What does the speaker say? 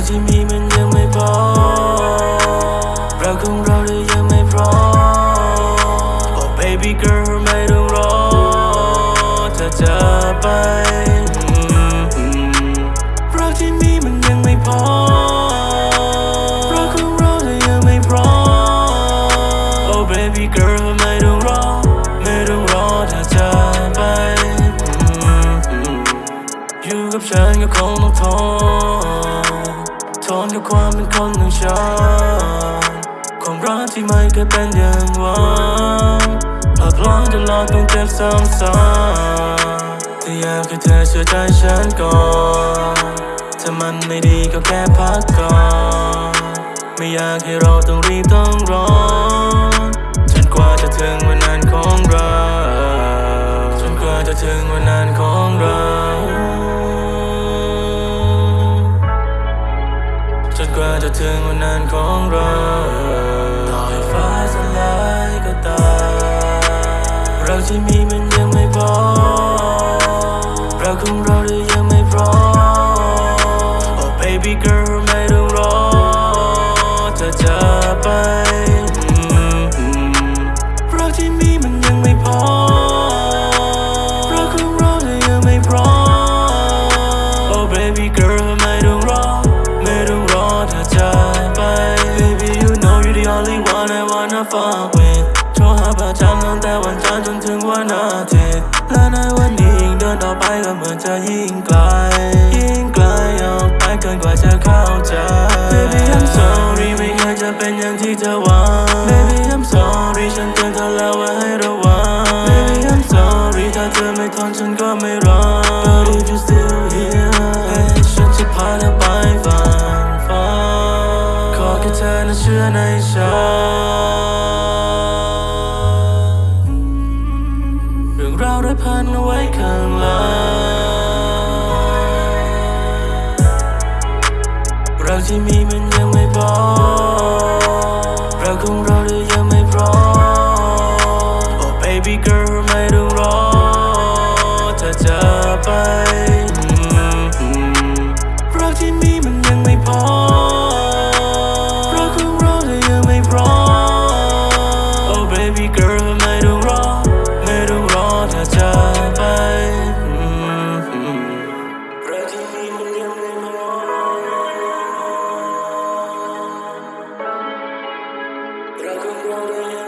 ราที่มีมันยังไม่พอเราของเราเด้ยังไม่พร้อม Oh baby girl ไม่ต้องรอเธอจะไปเราที่มีมันยังไม่พอเราของเราเด้ยังไม่พร้อม Oh baby girl ไม่ต้องรอ ไม่ต้องรอเธอจะไปอยู่กับฉันก็คงต้องทน ทนกับความเป็นคนของฉันความรักที่ไม่เคยเป็นอย่างหวังหลอกล่อจนหลอดต้องเจ็บซ้ำๆแต่อยากให้เธอเชื่อใจฉันก่อนถ้ามันไม่ดีก็แค่พักก่อน ไม่อยากให้เราต้องรีบต้องร้อ ที่มีมันยังไม่พอเราคงรอหรือยังไม่พร้อม Oh baby girl ไม่ต้องรอเธอจะไปอืมอืมเราที่มีมันยังไม่พอเราคงรอหรือยังไม่พร้อม Oh baby girl ไม่ต้องรอไม่ต้องรอเธอจะไป Baby you know you're the only one I wanna fuck with โทรหาประจำตั้งแต่วันจันทร์จน วันอาทิตย์และในวันนี้ยิ่งเดินต่อไปก็เหมือนจะยิ่งไกล ยิ่งไกลออกไปเกินกว่าจะเข้าใจ Baby I'm sorry ไม่เคยจะเป็นอย่างที่เธอหวัง Baby I'm sorry ฉันเตือนเธอแล้วว่าให้ระวัง Baby I'm sorry ถ้าเธอไม่ทนฉันก็ไม่รอ But if you still here ฉันจะพาเธอไปฝันฝันขอแค่เธอนะเชื่อในฉัน เราได้พันเอาไว้ข้างหลังเราที่มีมันยังไม่พอเราคงรอได้ Pra comprar